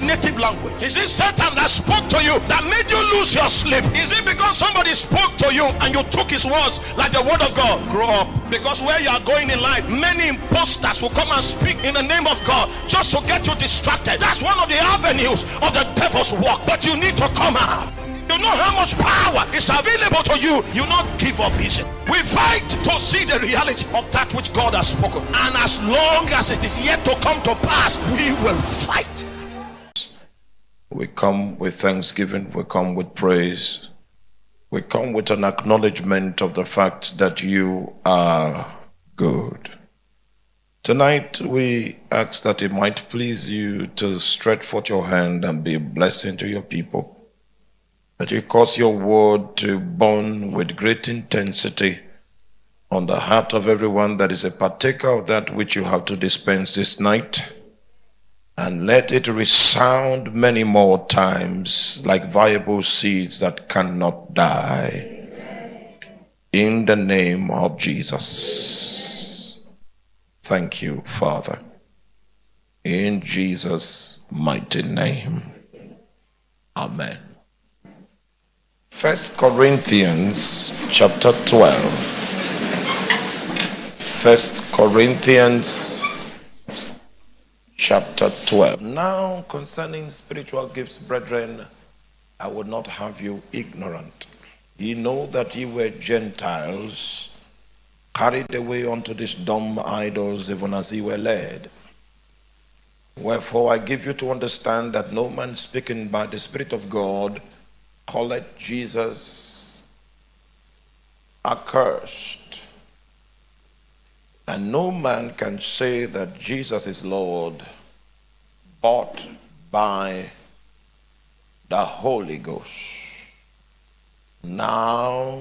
native language? Is it Satan that spoke to you that made you lose your sleep? Is it because somebody spoke to you and you took his words like the word of God? Grow up. Because where you are going in life, many imposters will come and speak in the name of God just to get you distracted. That's one of the avenues of the devil's work. But you need to come out. You know how much power is available to you. You not give up easy. We fight to see the reality of that which God has spoken. And as long as it is yet to come to pass, we will fight. We come with thanksgiving, we come with praise, we come with an acknowledgement of the fact that you are good. Tonight, we ask that it might please you to stretch forth your hand and be a blessing to your people that you cause your word to burn with great intensity on the heart of everyone that is a partaker of that which you have to dispense this night. And let it resound many more times like viable seeds that cannot die. In the name of Jesus. Thank you, Father. In Jesus' mighty name. Amen. First Corinthians chapter 12. First Corinthians chapter 12. Now concerning spiritual gifts, brethren, I would not have you ignorant. Ye know that ye were Gentiles, carried away unto these dumb idols, even as ye were led. Wherefore I give you to understand that no man speaking by the Spirit of God calleth Jesus accursed. And no man can say that Jesus is Lord but by the Holy Ghost. Now,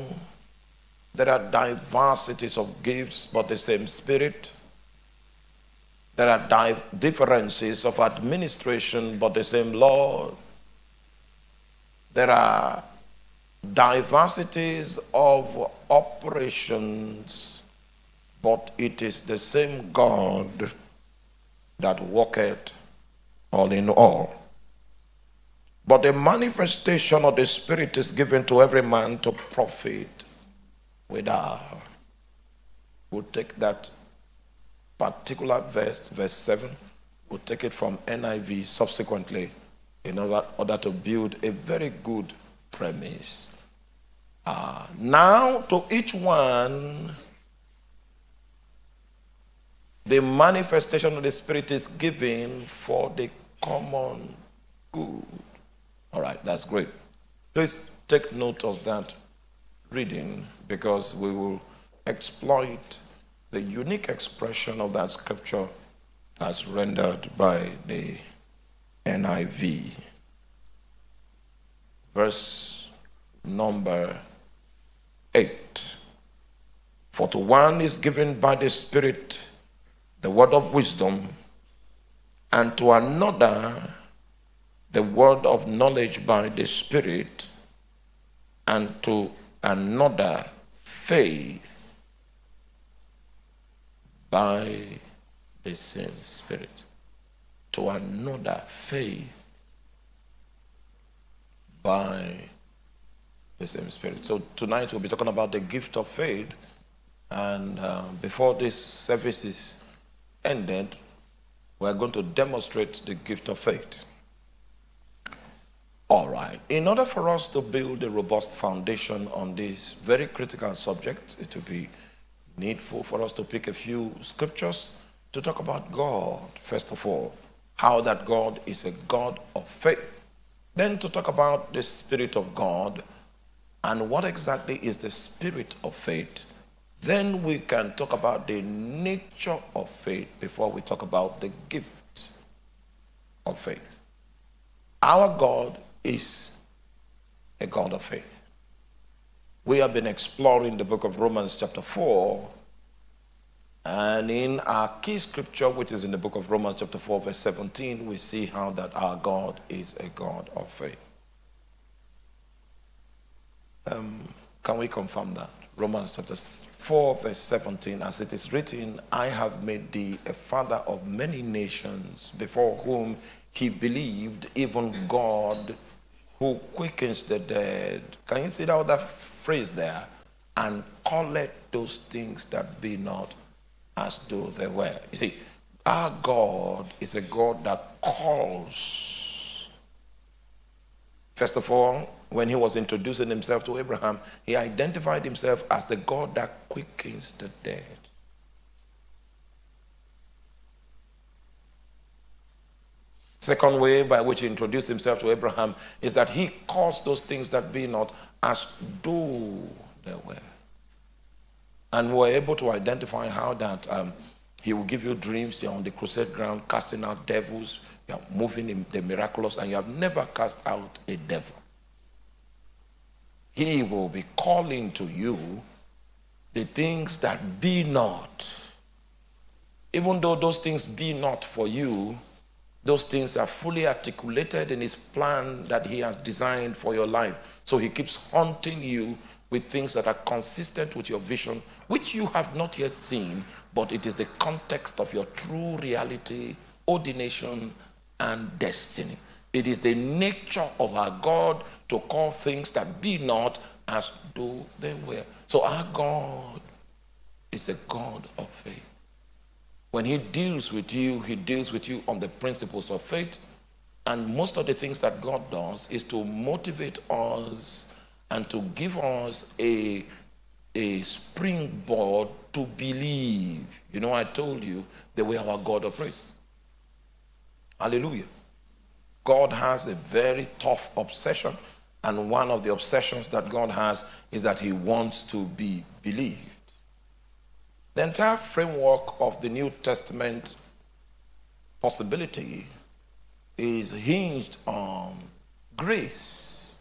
there are diversities of gifts, but the same Spirit. There are differences of administration, but the same Lord there are diversities of operations, but it is the same God that worketh all in all. But the manifestation of the Spirit is given to every man to profit without. We'll take that particular verse, verse 7, we'll take it from NIV subsequently in order, order to build a very good premise. Uh, now, to each one, the manifestation of the Spirit is given for the common good. All right, that's great. Please take note of that reading because we will exploit the unique expression of that scripture as rendered by the NIV. Verse number 8. For to one is given by the Spirit the word of wisdom, and to another the word of knowledge by the Spirit, and to another faith by the same Spirit to another faith by the same Spirit. So tonight we'll be talking about the gift of faith. And uh, before this service is ended, we're going to demonstrate the gift of faith. All right. In order for us to build a robust foundation on this very critical subject, it will be needful for us to pick a few scriptures to talk about God, first of all how that God is a God of faith. Then to talk about the Spirit of God and what exactly is the Spirit of faith. Then we can talk about the nature of faith before we talk about the gift of faith. Our God is a God of faith. We have been exploring the book of Romans, chapter 4, and in our key scripture, which is in the book of Romans, chapter 4, verse 17, we see how that our God is a God of faith. Um, can we confirm that? Romans chapter 4, verse 17, as it is written, I have made thee a father of many nations, before whom he believed even God who quickens the dead. Can you see that other phrase there? And call it those things that be not as though they were. You see, our God is a God that calls. First of all, when he was introducing himself to Abraham, he identified himself as the God that quickens the dead. Second way by which he introduced himself to Abraham is that he calls those things that be not as though they were. And we're able to identify how that um, he will give you dreams, you're on the crusade ground casting out devils, you're moving in the miraculous, and you have never cast out a devil. He will be calling to you the things that be not. Even though those things be not for you, those things are fully articulated in his plan that he has designed for your life. So he keeps haunting you with things that are consistent with your vision, which you have not yet seen, but it is the context of your true reality, ordination, and destiny. It is the nature of our God to call things that be not as though they were. So our God is a God of faith. When he deals with you, he deals with you on the principles of faith. And most of the things that God does is to motivate us and to give us a, a springboard to believe. You know, I told you the way our God operates. Hallelujah. God has a very tough obsession. And one of the obsessions that God has is that he wants to be believed. The entire framework of the New Testament possibility is hinged on grace.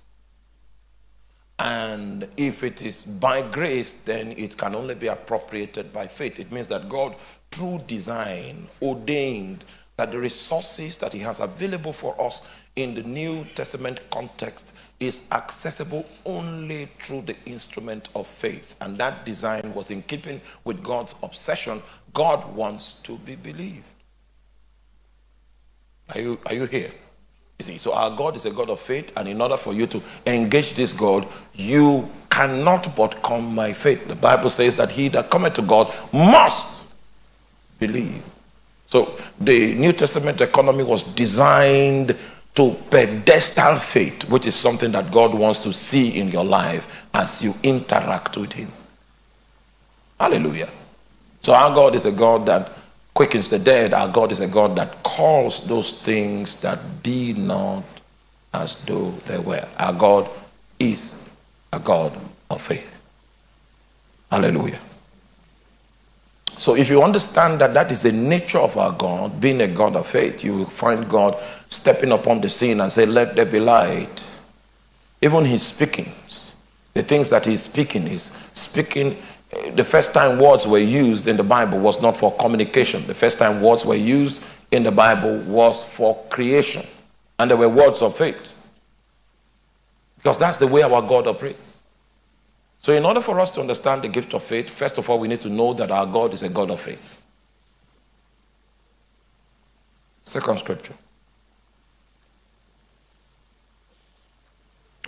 And if it is by grace, then it can only be appropriated by faith. It means that God, through design, ordained that the resources that He has available for us in the New Testament context is accessible only through the instrument of faith. And that design was in keeping with God's obsession. God wants to be believed. Are you, are you here? You see, so our God is a God of faith, and in order for you to engage this God, you cannot but come by faith. The Bible says that he that cometh to God must believe. So the New Testament economy was designed to pedestal faith, which is something that God wants to see in your life as you interact with Him. Hallelujah. So, our God is a God that quickens the dead. Our God is a God that calls those things that be not as though they were. Our God is a God of faith. Hallelujah. So, if you understand that that is the nature of our God, being a God of faith, you will find God stepping upon the scene and say, Let there be light. Even his speakings, the things that he's speaking, is speaking. Eh, the first time words were used in the Bible was not for communication. The first time words were used in the Bible was for creation. And they were words of faith. Because that's the way our God operates. So, in order for us to understand the gift of faith, first of all, we need to know that our God is a God of faith. Second scripture.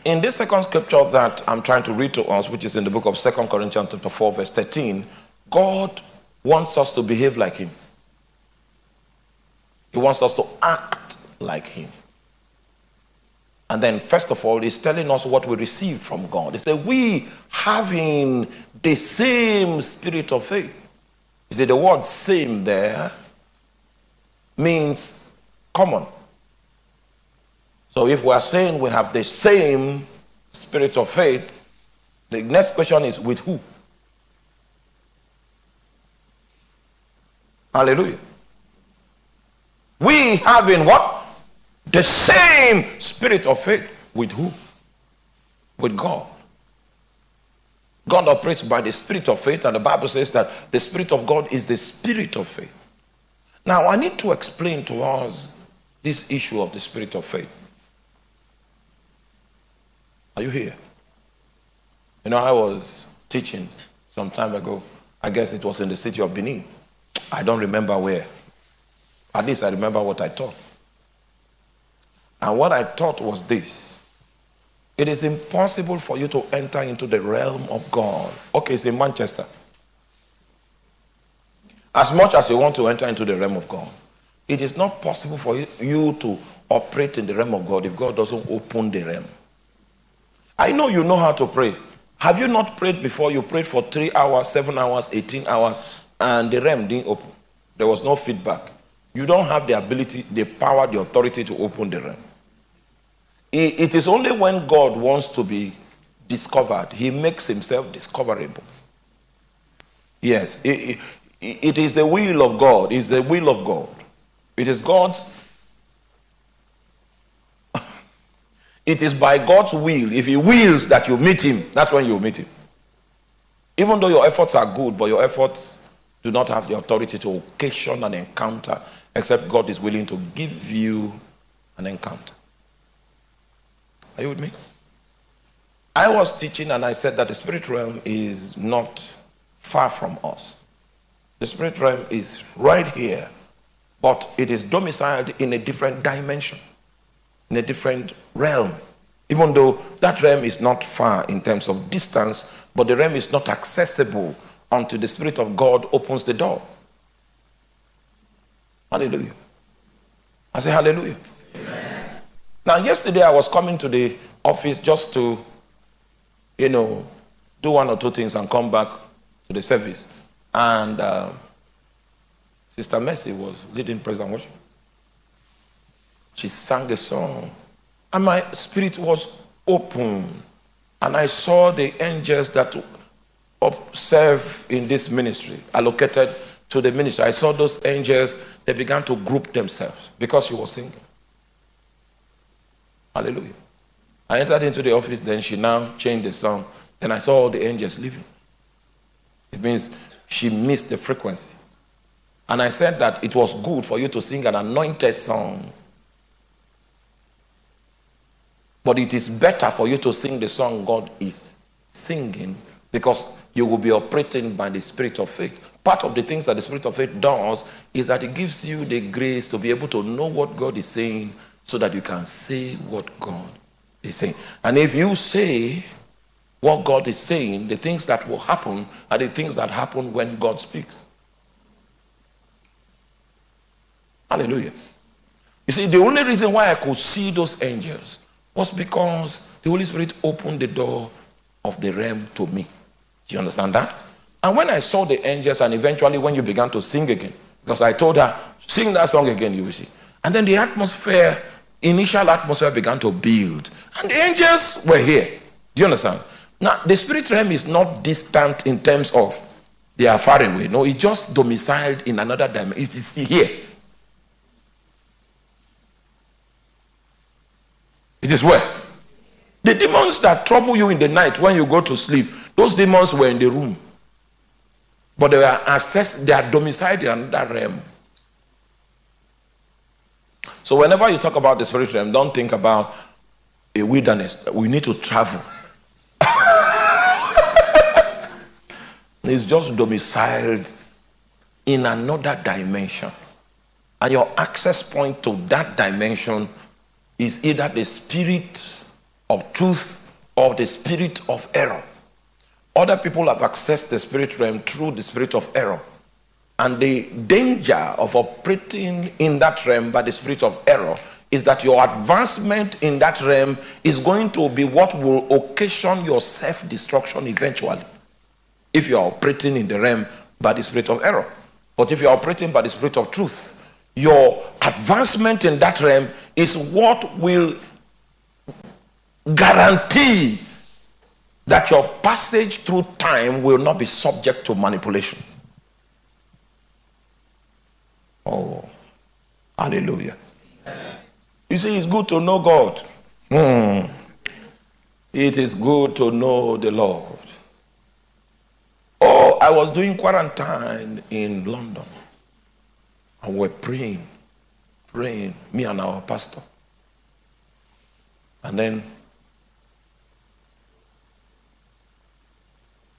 In this second scripture that I'm trying to read to us, which is in the book of Second Corinthians chapter 4, verse 13, God wants us to behave like him. He wants us to act like him. And then, first of all, he's telling us what we received from God. He said, We having the same spirit of faith. He said, The word same there means common. So if we are saying we have the same spirit of faith, the next question is with who? Hallelujah. We having what? The same spirit of faith with who? With God. God operates by the spirit of faith, and the Bible says that the spirit of God is the spirit of faith. Now, I need to explain to us this issue of the spirit of faith. Are you here? You know, I was teaching some time ago. I guess it was in the city of Benin. I don't remember where. At least I remember what I taught. And what I thought was this it is impossible for you to enter into the realm of God. Okay, it's in Manchester. As much as you want to enter into the realm of God, it is not possible for you to operate in the realm of God if God doesn't open the realm. I know you know how to pray. Have you not prayed before? You prayed for three hours, seven hours, 18 hours, and the realm didn't open. There was no feedback. You don't have the ability, the power, the authority to open the realm. It is only when God wants to be discovered, He makes Himself discoverable. Yes, it, it, it is the will of God. It's the will of God. It is God's It is by God's will. If He wills that you meet Him, that's when you meet Him. Even though your efforts are good, but your efforts do not have the authority to occasion an encounter, except God is willing to give you an encounter. Are you with me? I was teaching and I said that the spirit realm is not far from us. The spirit realm is right here, but it is domiciled in a different dimension in a different realm. Even though that realm is not far in terms of distance, but the realm is not accessible until the Spirit of God opens the door. Hallelujah. I say hallelujah. Amen. Now, yesterday I was coming to the office just to, you know, do one or two things and come back to the service. And uh, Sister Mercy was leading praise and worship she sang a song. And my spirit was open. And I saw the angels that serve in this ministry, allocated to the ministry. I saw those angels, they began to group themselves because she was singing. Hallelujah. I entered into the office, then she now changed the song. Then I saw all the angels leaving. It means she missed the frequency. And I said that it was good for you to sing an anointed song But it is better for you to sing the song God is singing because you will be operating by the spirit of faith. Part of the things that the spirit of faith does is that it gives you the grace to be able to know what God is saying so that you can say what God is saying. And if you say what God is saying, the things that will happen are the things that happen when God speaks. Hallelujah. You see, the only reason why I could see those angels was because the Holy Spirit opened the door of the realm to me. Do you understand that? And when I saw the angels, and eventually when you began to sing again, because I told her, sing that song again, you will see. And then the atmosphere, initial atmosphere began to build. And the angels were here. Do you understand? Now, the spirit realm is not distant in terms of they are far away. No, it's just domiciled in another dimension. It's here. It is where? The demons that trouble you in the night when you go to sleep, those demons were in the room. But they are assessed, they are domiciled in another realm. So whenever you talk about the spirit realm, don't think about a wilderness. We need to travel. it's just domiciled in another dimension. And your access point to that dimension is either the spirit of truth or the spirit of error. Other people have accessed the spirit realm through the spirit of error. And the danger of operating in that realm by the spirit of error is that your advancement in that realm is going to be what will occasion your self destruction eventually. If you are operating in the realm by the spirit of error. But if you are operating by the spirit of truth, your advancement in that realm is what will guarantee that your passage through time will not be subject to manipulation. Oh, hallelujah. You see, it's good to know God. Hmm. It is good to know the Lord. Oh, I was doing quarantine in London. And we're praying, praying, me and our pastor. And then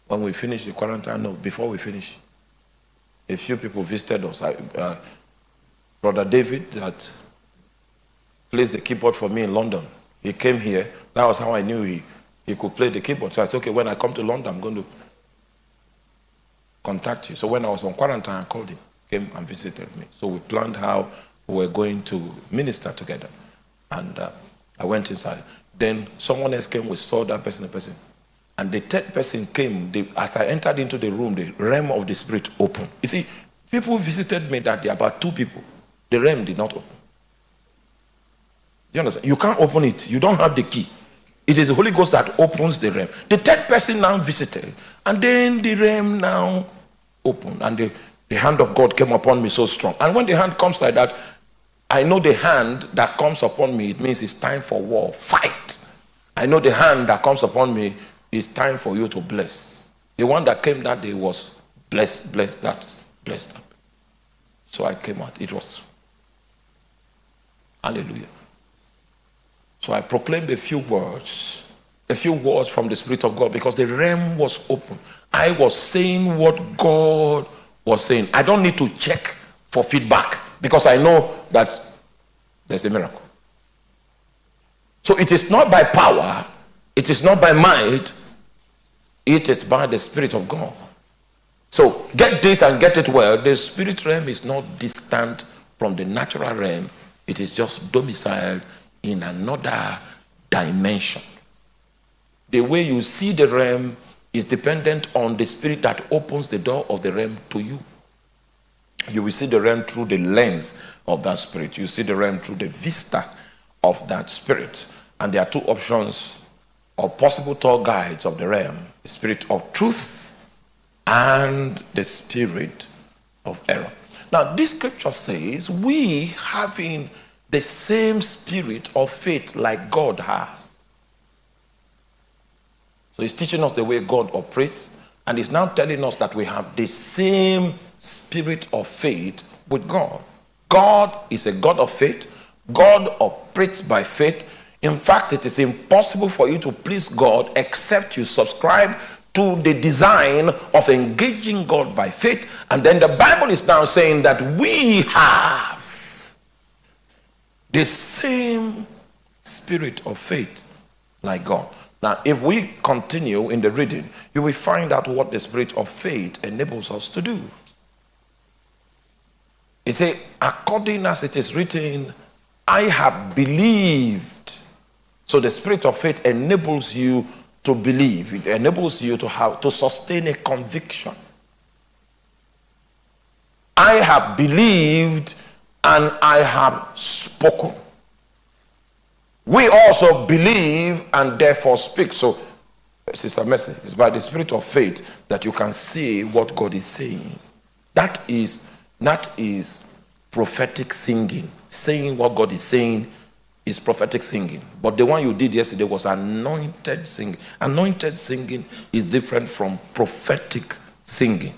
when we finished the quarantine, no, before we finish, a few people visited us. I, uh, Brother David, that plays the keyboard for me in London. He came here. That was how I knew he, he could play the keyboard. So I said, okay, when I come to London, I'm going to contact you. So when I was on quarantine, I called him, came and visited me. So we planned how we were going to minister together. And uh, I went inside. Then someone else came, we saw that person, the person. And the third person came, they, as I entered into the room, the realm of the spirit opened. You see, people visited me that day, about two people. The realm did not open. You understand? You can't open it. You don't have the key. It is the Holy Ghost that opens the realm. The third person now visited, and then the realm now opened, and the, the hand of God came upon me so strong. And when the hand comes like that, I know the hand that comes upon me, it means it's time for war, fight. I know the hand that comes upon me it's time for you to bless. The one that came that day was bless, bless that, bless that. So I came out. It was. Hallelujah. So I proclaimed a few words, a few words from the Spirit of God because the realm was open. I was saying what God was saying. I don't need to check for feedback because I know that there's a miracle. So it is not by power, it is not by might, it is by the Spirit of God. So get this and get it well. The spirit realm is not distant from the natural realm, it is just domiciled in another dimension. The way you see the realm is dependent on the spirit that opens the door of the realm to you. You will see the realm through the lens of that spirit. You see the realm through the vista of that spirit. And there are two options or possible tour guides of the realm the spirit of truth and the spirit of error. Now, this scripture says, we having the same spirit of faith like God has. So, he's teaching us the way God operates, and he's now telling us that we have the same spirit of faith with God. God is a God of faith, God operates by faith in fact, it is impossible for you to please God except you subscribe to the design of engaging God by faith. And then the Bible is now saying that we have the same spirit of faith like God. Now, if we continue in the reading, you will find out what the spirit of faith enables us to do. It says, according as it is written, I have believed so the spirit of faith enables you to believe. It enables you to have to sustain a conviction. I have believed and I have spoken. We also believe and therefore speak. So, Sister Mercy, it's by the spirit of faith that you can see what God is saying. That is that is prophetic singing, saying what God is saying is prophetic singing. But the one you did yesterday was anointed singing. Anointed singing is different from prophetic singing.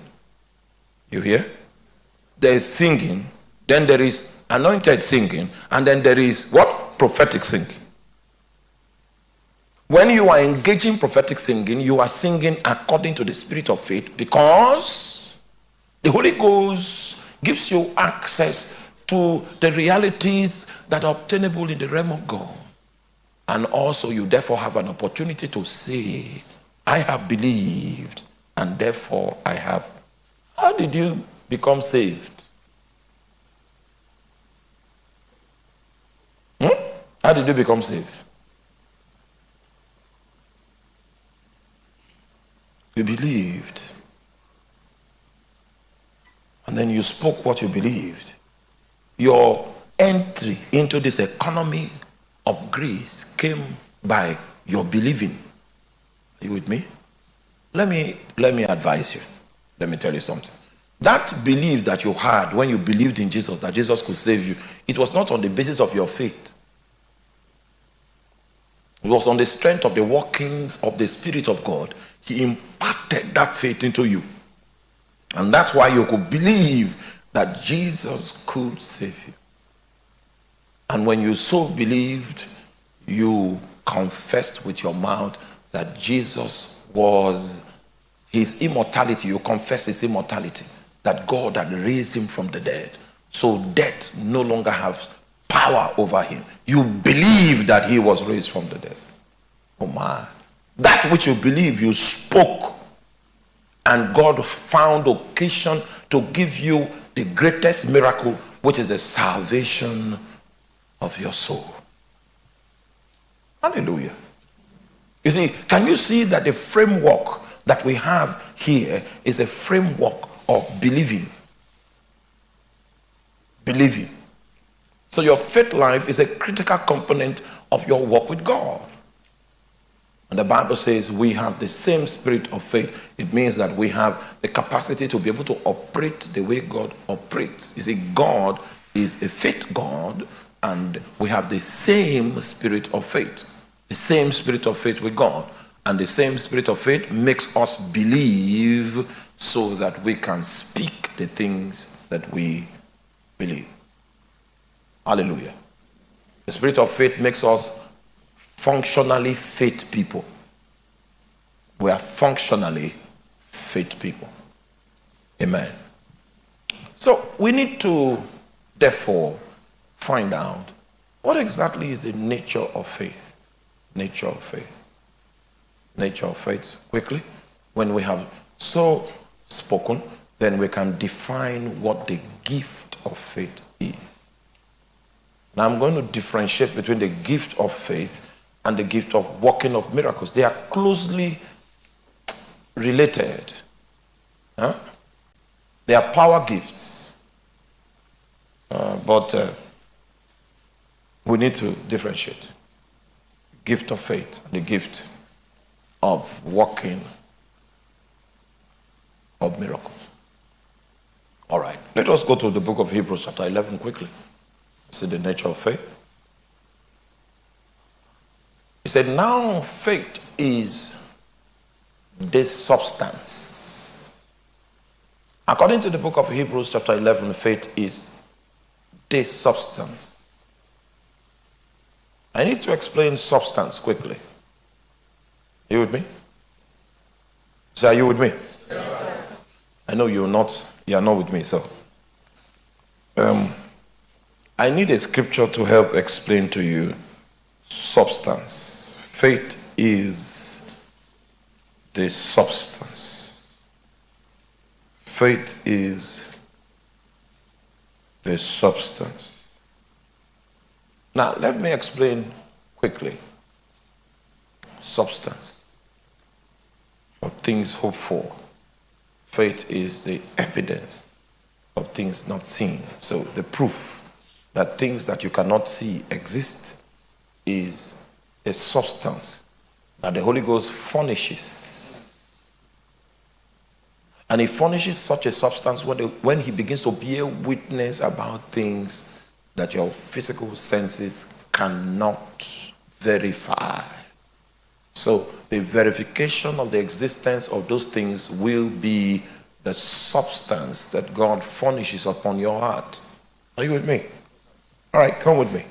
You hear? There is singing, then there is anointed singing, and then there is what? Prophetic singing. When you are engaging prophetic singing, you are singing according to the spirit of faith because the Holy Ghost gives you access to the realities that are obtainable in the realm of God. And also, you therefore have an opportunity to say, I have believed, and therefore I have. How did you become saved? Hmm? How did you become saved? You believed. And then you spoke what you believed your entry into this economy of grace came by your believing. Are you with me? Let me let me advise you. Let me tell you something. That belief that you had when you believed in Jesus, that Jesus could save you, it was not on the basis of your faith. It was on the strength of the workings of the Spirit of God. He imparted that faith into you. And that's why you could believe that Jesus could save you. And when you so believed, you confessed with your mouth that Jesus was his immortality. You confess his immortality, that God had raised him from the dead. So death no longer has power over him. You believe that he was raised from the dead. Oh my. That which you believe, you spoke. And God found occasion to give you the greatest miracle, which is the salvation of your soul. Hallelujah. You see, can you see that the framework that we have here is a framework of believing? Believing. So your faith life is a critical component of your walk with God. And the Bible says we have the same spirit of faith. It means that we have the capacity to be able to operate the way God operates. You see, God is a faith God, and we have the same spirit of faith. The same spirit of faith with God. And the same spirit of faith makes us believe so that we can speak the things that we believe. Hallelujah. The spirit of faith makes us functionally faith people. We are functionally faith people. Amen. So we need to, therefore, find out what exactly is the nature of faith. Nature of faith. Nature of faith. Quickly, when we have so spoken, then we can define what the gift of faith is. Now I'm going to differentiate between the gift of faith and the gift of working of miracles. They are closely related. Huh? They are power gifts. Uh, but uh, we need to differentiate. Gift of faith and the gift of working of miracles. All right, let us go to the book of Hebrews, chapter 11, quickly. See the nature of faith. He said, Now faith is this substance. According to the book of Hebrews, chapter 11, faith is this substance. I need to explain substance quickly. You with me? Say, are you with me? Yes. I know you're not, you are not with me, so. Um, I need a scripture to help explain to you substance. Faith is the substance. Faith is the substance. Now, let me explain quickly substance of things hoped for. Faith is the evidence of things not seen. So, the proof that things that you cannot see exist is a substance that the Holy Ghost furnishes. And he furnishes such a substance when he begins to bear witness about things that your physical senses cannot verify. So, the verification of the existence of those things will be the substance that God furnishes upon your heart. Are you with me? All right, come with me.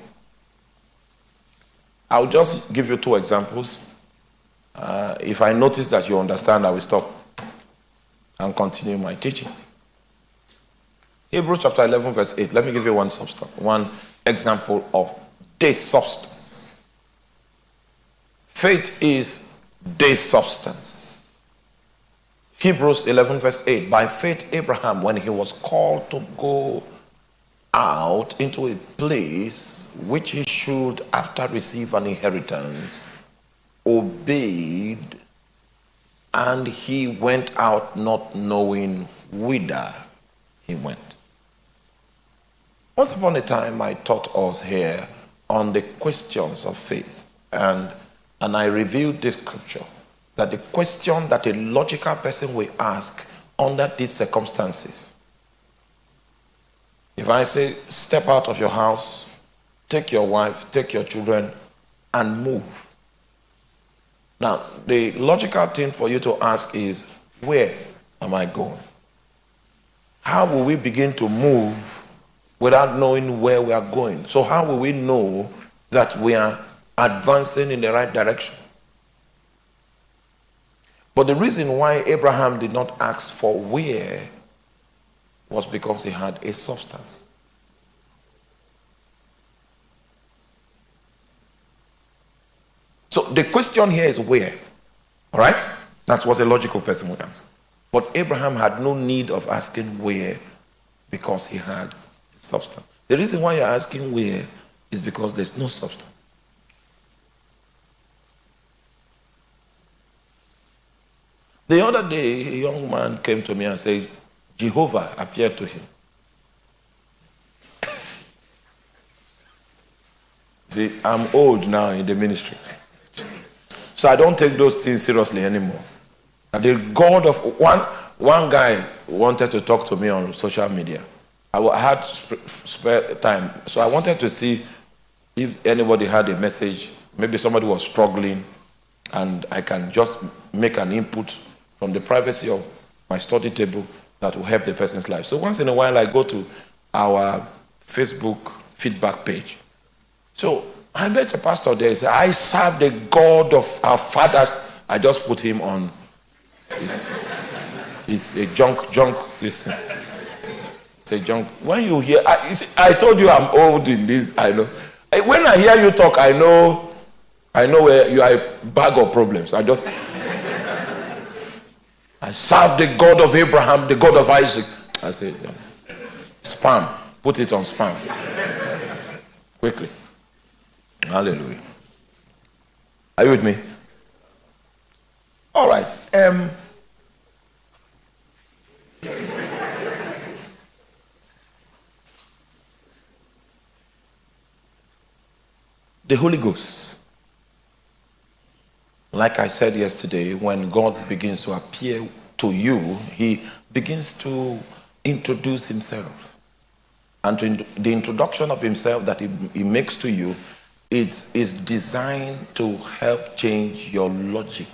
I'll just give you two examples. Uh, if I notice that you understand, I will stop and continue my teaching. Hebrews chapter 11, verse 8. Let me give you one substance, one example of this substance. Faith is this substance. Hebrews 11, verse 8. By faith, Abraham, when he was called to go out into a place which he should, after receive an inheritance, obeyed, and he went out not knowing whither he went. Once upon a time, I taught us here on the questions of faith, and, and I revealed this scripture that the question that a logical person will ask under these circumstances if I say, step out of your house, take your wife, take your children, and move. Now, the logical thing for you to ask is, where am I going? How will we begin to move without knowing where we are going? So, how will we know that we are advancing in the right direction? But the reason why Abraham did not ask for where was because he had a substance. So the question here is where? All right? That's what a logical person would answer. But Abraham had no need of asking where because he had substance. The reason why you're asking where is because there's no substance. The other day, a young man came to me and said, Jehovah appeared to him. See, I'm old now in the ministry. So I don't take those things seriously anymore. The God of one one guy wanted to talk to me on social media. I had spare time, so I wanted to see if anybody had a message. Maybe somebody was struggling, and I can just make an input from the privacy of my study table that will help the person's life. So once in a while, I go to our Facebook feedback page. So I met a pastor there. He said, I serve the God of our fathers. I just put him on. It's, a junk, junk. Listen. It's a junk. When you hear, I, you see, I told you I'm old in this. I know. When I hear you talk, I know, I know where you are a bag of problems. I just, I serve the God of Abraham, the God of Isaac. I said, spam. Put it on spam. Quickly. Hallelujah. Are you with me? All right. Um, the Holy Ghost. Like I said yesterday, when God begins to appear to you, he begins to introduce himself. And the introduction of himself that he, he makes to you it is designed to help change your logic.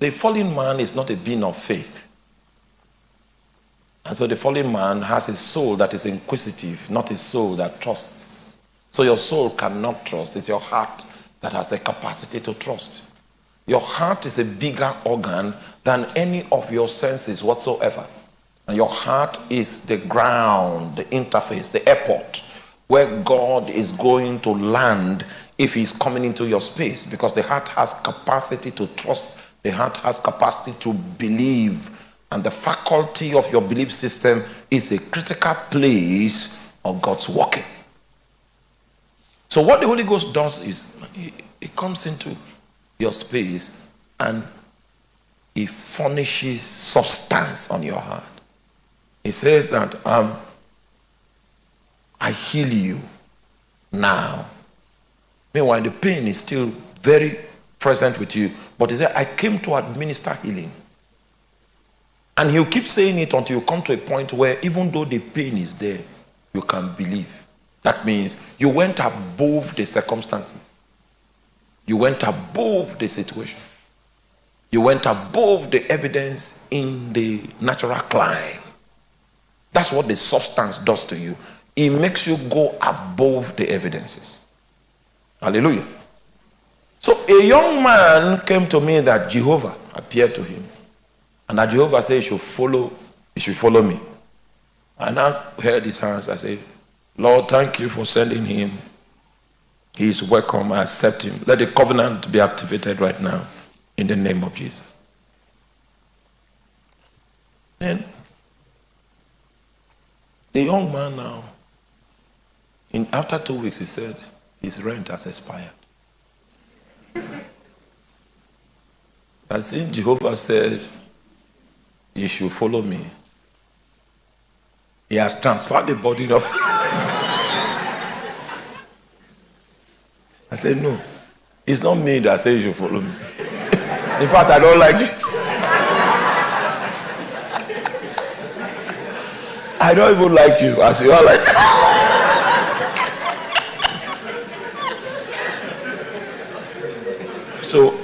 The fallen man is not a being of faith. And so the fallen man has a soul that is inquisitive, not a soul that trusts. So your soul cannot trust. It's your heart that has the capacity to trust. Your heart is a bigger organ than any of your senses whatsoever. And your heart is the ground, the interface, the airport where God is going to land if He's coming into your space because the heart has capacity to trust, the heart has capacity to believe, and the faculty of your belief system is a critical place of God's working. So, what the Holy Ghost does is it comes into your space and it furnishes substance on your heart. He says that um, I heal you now. Meanwhile, the pain is still very present with you. But he said, I came to administer healing. And he'll keep saying it until you come to a point where even though the pain is there, you can believe. That means you went above the circumstances. You went above the situation. You went above the evidence in the natural clime. That's what the substance does to you. It makes you go above the evidences. Hallelujah. So a young man came to me that Jehovah appeared to him. And that Jehovah said, You should follow, you should follow me. And I held his hands. I said, Lord, thank you for sending him. He is welcome. I accept him. Let the covenant be activated right now in the name of Jesus. Then the young man now, in, after two weeks, he said his rent has expired. And since Jehovah said, You should follow me, he has transferred the burden of. I said, No, it's not me that said you should follow me. In fact, I don't like you. I don't even like you as you are like. so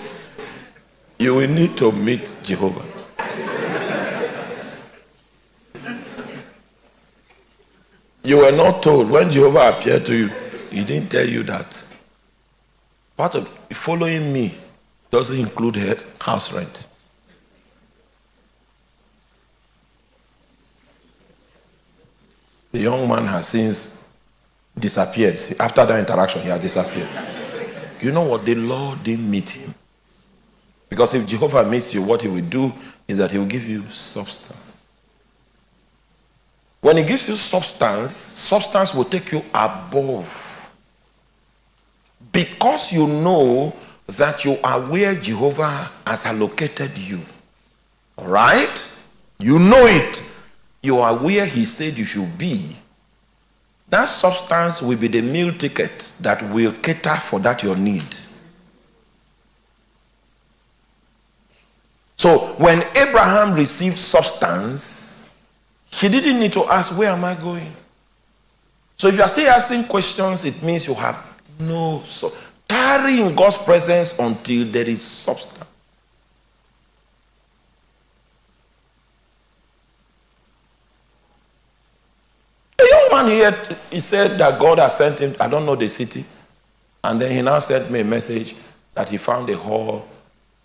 you will need to meet Jehovah. You were not told when Jehovah appeared to you, he didn't tell you that. Part of following me doesn't include house rent. The young man has since disappeared. After that interaction, he has disappeared. You know what? The Lord didn't meet him. Because if Jehovah meets you, what he will do is that he will give you substance. When he gives you substance, substance will take you above. Because you know that you are where Jehovah has allocated you. All right? You know it. You are where he said you should be. That substance will be the meal ticket that will cater for that your need. So when Abraham received substance, he didn't need to ask, Where am I going? So if you are still asking questions, it means you have no. So tarry in God's presence until there is substance. A young man here, he said that God has sent him, I don't know the city. And then he now sent me a message that he found a hall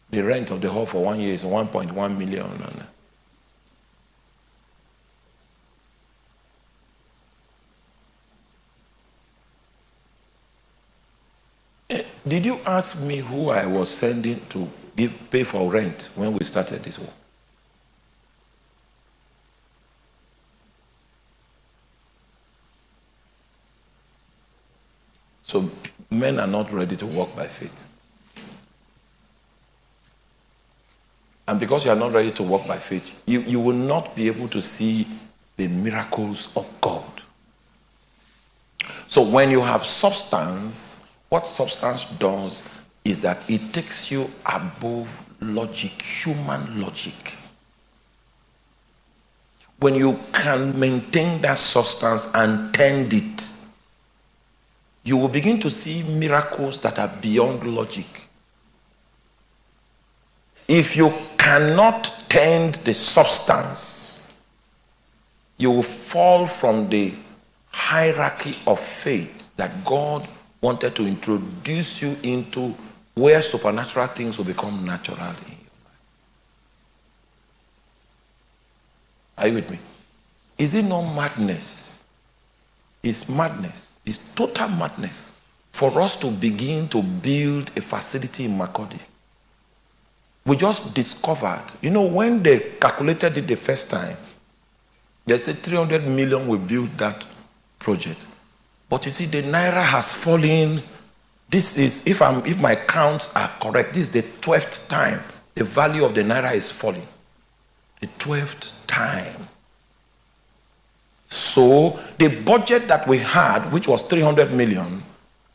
the rent of the hall for one year is 1.1 million. Did you ask me who I was sending to give pay for rent when we started this war? So men are not ready to walk by faith. And because you are not ready to walk by faith, you, you will not be able to see the miracles of God. So when you have substance, what substance does is that it takes you above logic, human logic. When you can maintain that substance and tend it, you will begin to see miracles that are beyond logic. If you cannot tend the substance, you will fall from the hierarchy of faith that God wanted to introduce you into where supernatural things will become natural in your life. Are you with me? Is it not madness? It's madness. It's total madness for us to begin to build a facility in Makurdi we just discovered, you know, when they calculated it the first time, they said 300 million will build that project. But you see, the naira has fallen. This is, if I'm, if my counts are correct, this is the 12th time the value of the naira is falling. The 12th time. So the budget that we had, which was 300 million,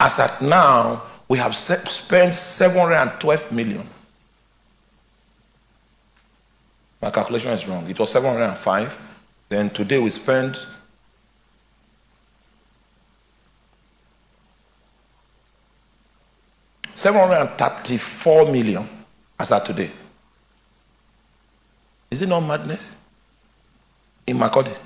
as at now, we have spent 712 million. My calculation is wrong. It was 705. Then today we spent Seven hundred and thirty-four million as at today. Is it not madness? In Makurdi.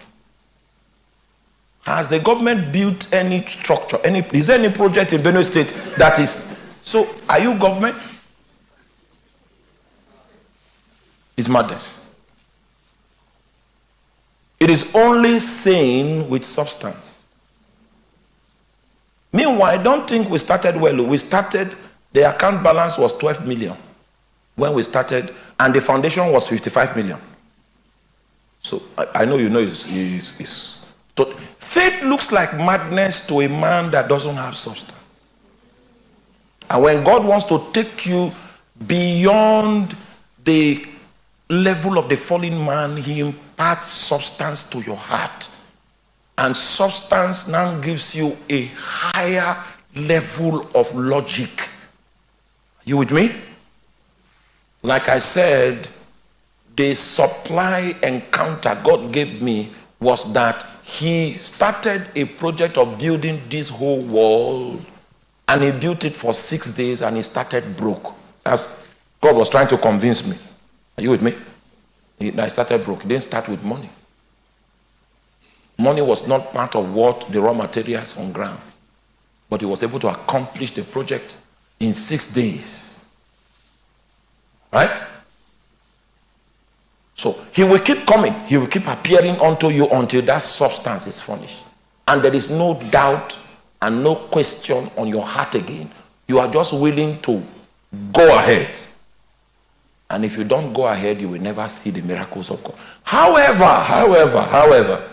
Has the government built any structure? Any is there any project in Benue State that is so? Are you government? It's madness. It is only saying with substance. Meanwhile, I don't think we started well. We started, the account balance was 12 million when we started, and the foundation was 55 million. So I, I know you know it's, it's, it's, faith looks like madness to a man that doesn't have substance. And when God wants to take you beyond the level of the fallen man, he imparts substance to your heart. And substance now gives you a higher level of logic. You with me? Like I said, the supply encounter God gave me was that he started a project of building this whole wall and he built it for six days and he started broke. As God was trying to convince me. Are you with me? I started broke. He didn't start with money. Money was not part of what the raw materials on ground. But he was able to accomplish the project in six days. Right? So he will keep coming. He will keep appearing unto you until that substance is furnished. And there is no doubt and no question on your heart again, you are just willing to go ahead. And if you don't go ahead, you will never see the miracles of God. However, however, however,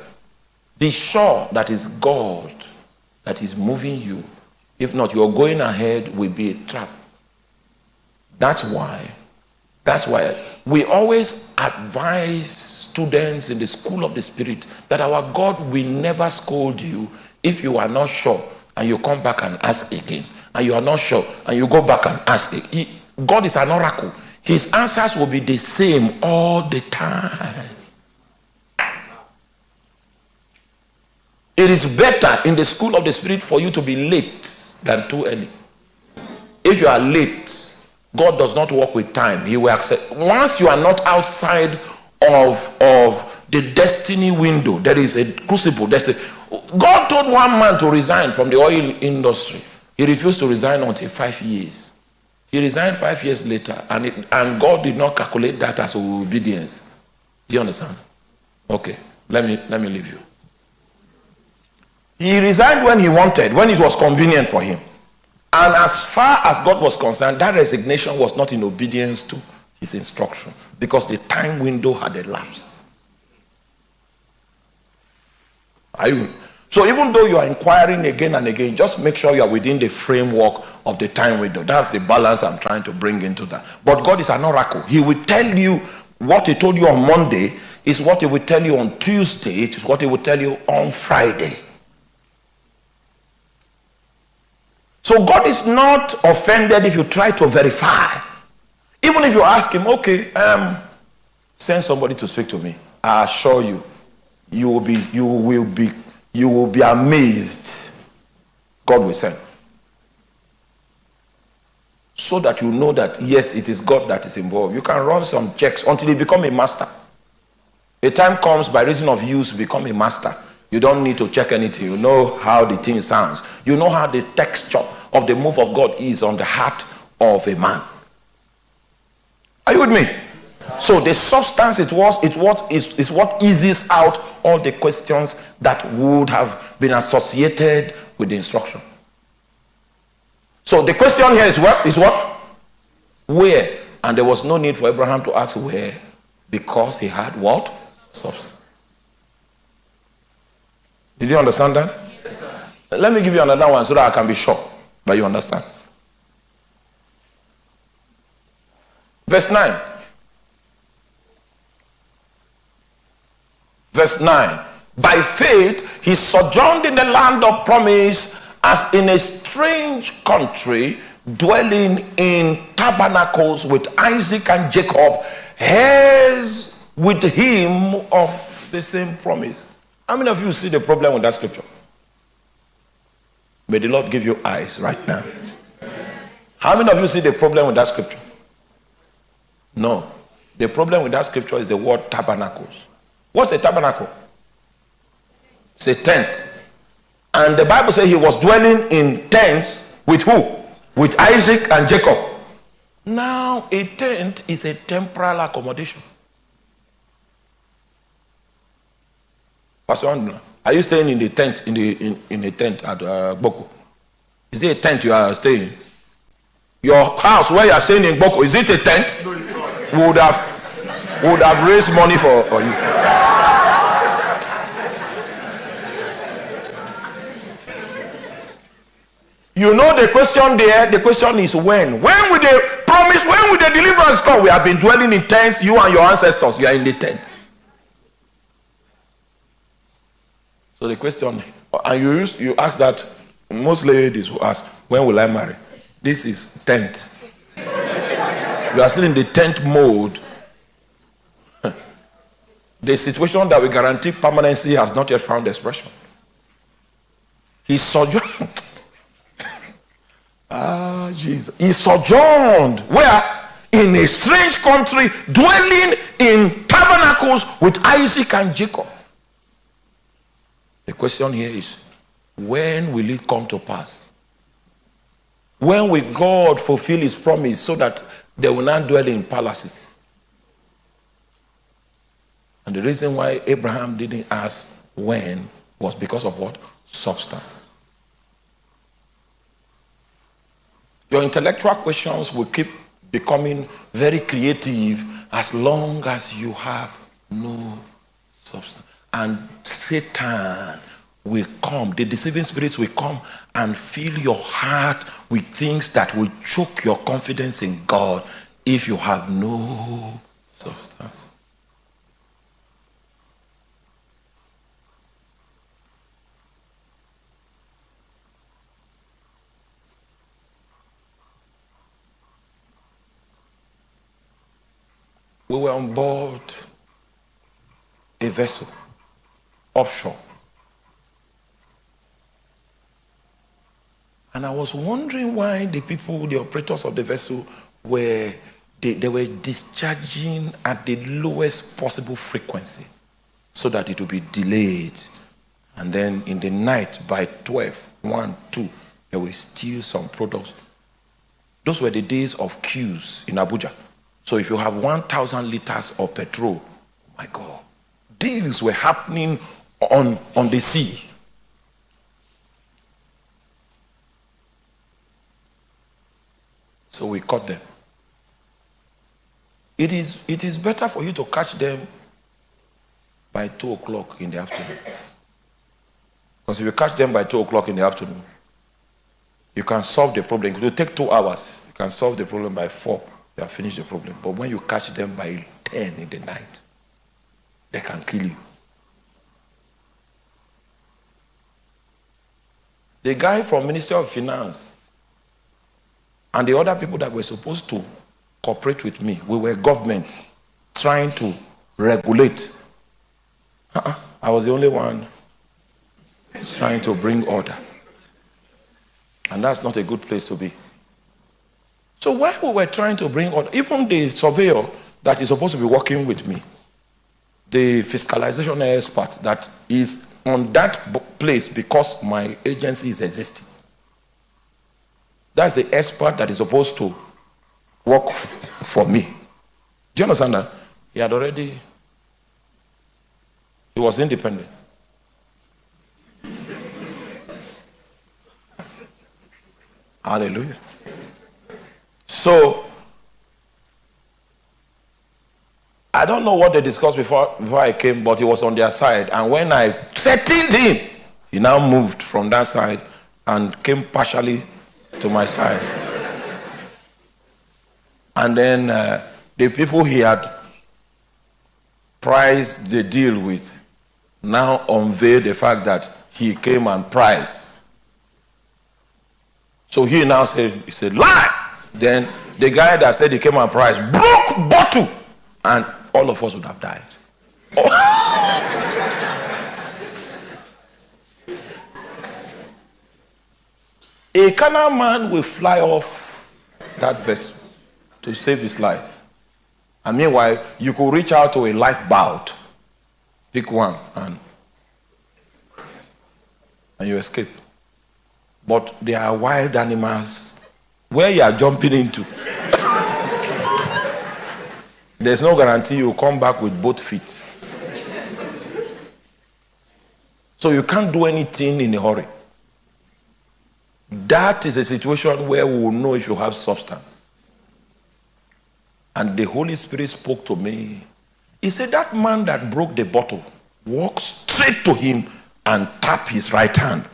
be sure that is God that is moving you. If not, your going ahead will be a trap. That's why, that's why we always advise students in the school of the spirit that our God will never scold you if you are not sure and you come back and ask again and you are not sure and you go back and ask. He, God is an oracle. His answers will be the same all the time. It is better in the school of the spirit for you to be late than too early. If you are late, God does not work with time. He will accept. Once you are not outside of, of the destiny window, there is a crucible. There's a, God told one man to resign from the oil industry. He refused to resign until five years. He resigned five years later, and, it, and God did not calculate that as obedience. Do you understand? Okay, let me, let me leave you. He resigned when he wanted, when it was convenient for him. And as far as God was concerned, that resignation was not in obedience to his instruction because the time window had elapsed. Are you? So even though you are inquiring again and again, just make sure you are within the framework of the time window. That's the balance I'm trying to bring into that. But God is an oracle. He will tell you what he told you on Monday is what he will tell you on Tuesday. It is what he will tell you on Friday. So God is not offended if you try to verify. Even if you ask him, okay, um, send somebody to speak to me. I assure you, you will be, you will be, you will be amazed. God will send. So that you know that yes, it is God that is involved. You can run some checks until you become a master. A time comes by reason of use, become a master. You don't need to check anything. You know how the thing sounds. You know how the texture of the move of God is on the heart of a man. Are you with me? So the substance it was it what is, is what eases out all the questions that would have been associated with the instruction. So the question here is what is what? Where? And there was no need for Abraham to ask where because he had what? Substance. Did you understand that? Yes, Let me give you another one so that I can be sure that you understand. Verse 9. Verse 9. By faith, he sojourned in the land of promise as in a strange country, dwelling in tabernacles with Isaac and Jacob, heirs with him of the same promise. How many of you see the problem with that scripture? May the Lord give you eyes right now. How many of you see the problem with that scripture? No. The problem with that scripture is the word tabernacles. What's a tabernacle? It's a tent. And the Bible says he was dwelling in tents with who? With Isaac and Jacob. Now, a tent is a temporal accommodation. Pastor are you staying in the tent in the in, in a tent at uh, Boko? Is it a tent you are staying? Your house where you are staying in Boko, is it a tent? No, it's not. We would have would have raised money for, for you. You know the question there, the question is when. When will the promise, when will the deliverance come? We have been dwelling in tents, you and your ancestors, you are in the tent. So the question, and you used you ask that most ladies will ask, when will I marry? This is tent. you are still in the tent mode. the situation that we guarantee permanency has not yet found expression. He sojourned. ah, Jesus. He sojourned. Where? In a strange country, dwelling in tabernacles with Isaac and Jacob. The question here is when will it come to pass? When will God fulfill his promise so that they will not dwell in palaces? And the reason why Abraham didn't ask when was because of what? Substance. Your intellectual questions will keep becoming very creative as long as you have no substance. And Satan will come, the deceiving spirits will come and fill your heart with things that will choke your confidence in God if you have no substance. We were on board a vessel offshore. And I was wondering why the people, the operators of the vessel, were they, they were discharging at the lowest possible frequency so that it would be delayed. And then in the night by 12, 1, 2, they will steal some products. Those were the days of queues in Abuja. So if you have 1,000 liters of petrol, oh my God, deals were happening on, on the sea. So we caught them. It is, it is better for you to catch them by 2 o'clock in the afternoon. Because if you catch them by 2 o'clock in the afternoon, you can solve the problem. It will take two hours. You can solve the problem by 4. You have finished the problem. But when you catch them by 10 in the night, they can kill you. The guy from Ministry of Finance and the other people that were supposed to cooperate with me, we were government trying to regulate. Uh-uh. I was the only one trying to bring order. And that's not a good place to be. So while we were trying to bring order, even the surveyor that is supposed to be working with me, the fiscalization expert that is on that place because my agency is existing. That's the expert that is supposed to work for me. Do you understand that? He had already, he was independent. Hallelujah. So, I don't know what they discussed before, before I came, but he was on their side. And when I threatened him, he now moved from that side and came partially to my side. And then uh, the people he had priced the deal with now unveiled the fact that he came and priced. So he now said, he said, lie. Then the guy that said he came and priced broke bottle and all of us would have died. A Canaan man will fly off that vessel to save his life. And meanwhile, you could reach out to a lifeboat, pick one, and, and you escape. But there are wild animals where you are jumping into. There's no guarantee you'll come back with both feet. So you can't do anything in a hurry. That is a situation where we will know if you have substance. And the Holy Spirit spoke to me. He said, That man that broke the bottle, walk straight to him and tap his right hand.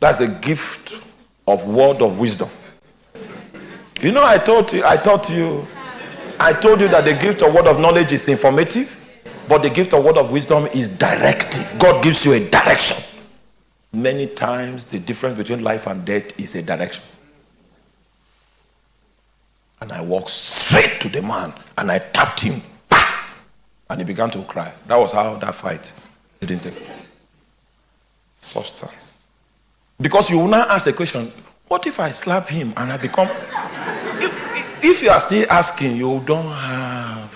That's a gift of word of wisdom. You know, I told you, I taught you, I told you that the gift of word of knowledge is informative, but the gift of word of wisdom is directive. God gives you a direction. Many times, the difference between life and death is a direction. And I walked straight to the man and I tapped him. And he began to cry. That was how that fight didn't take. Substance. Because you will now ask the question what if I slap him and I become. if, if you are still asking, you don't have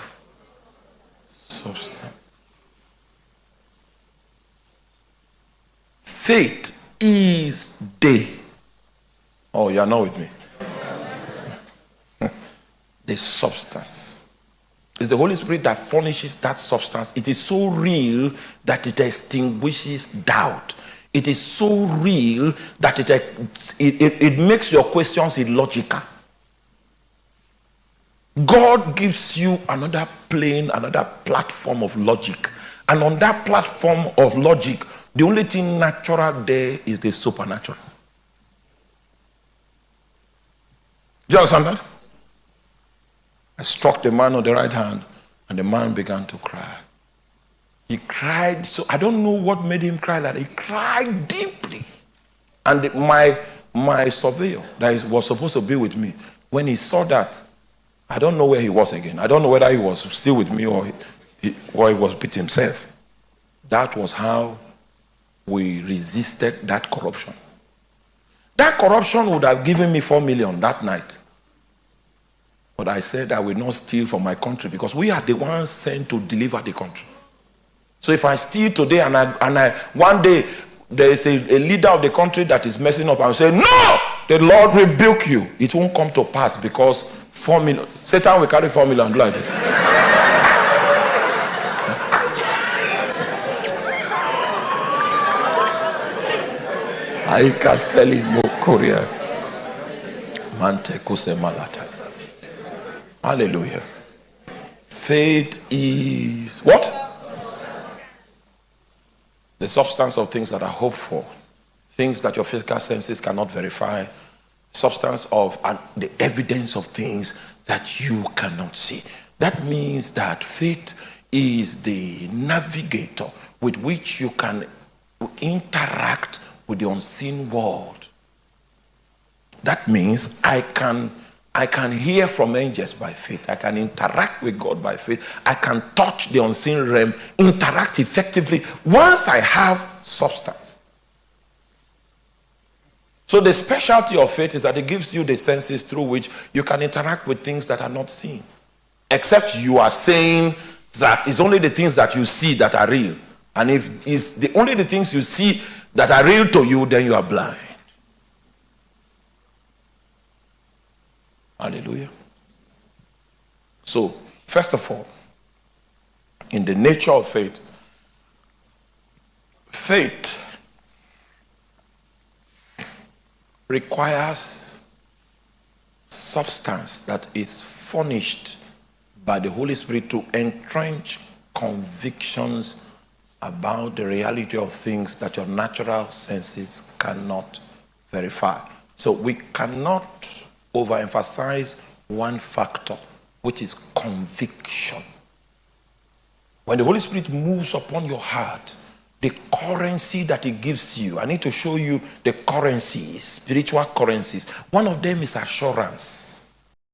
substance. Faith is day. Oh, you are not with me. the substance. It's the Holy Spirit that furnishes that substance. It is so real that it extinguishes doubt. It is so real that it, it, it, it makes your questions illogical. God gives you another plane, another platform of logic. And on that platform of logic, the only thing natural there is the supernatural. Do you understand that? I struck the man on the right hand, and the man began to cry. He cried, so I don't know what made him cry like that. He cried deeply. And my, my surveyor that was supposed to be with me, when he saw that, I don't know where he was again. I don't know whether he was still with me or he, or he was with himself. That was how we resisted that corruption. That corruption would have given me four million that night. But I said I will not steal from my country because we are the ones sent to deliver the country. So if I steal today and I, and I one day there is a, a leader of the country that is messing up, I will say, No, the Lord rebuke you. It won't come to pass because million Satan will carry formula four million blood. Aika seli mokoria. Mante kuse malata. Hallelujah. Faith is what? The substance of things that are hoped for, things that your physical senses cannot verify, substance of and the evidence of things that you cannot see. That means that faith is the navigator with which you can interact with the unseen world. That means I can I can hear from angels by faith. I can interact with God by faith. I can touch the unseen realm, interact effectively once I have substance. So, the specialty of faith is that it gives you the senses through which you can interact with things that are not seen. Except you are saying that it's only the things that you see that are real. And if it's the only the things you see that are real to you, then you are blind. Hallelujah. So, first of all, in the nature of faith, faith requires substance that is furnished by the Holy Spirit to entrench convictions about the reality of things that your natural senses cannot verify. So we cannot overemphasize one factor, which is conviction. When the Holy Spirit moves upon your heart, the currency that it gives you, I need to show you the currencies, spiritual currencies. One of them is assurance.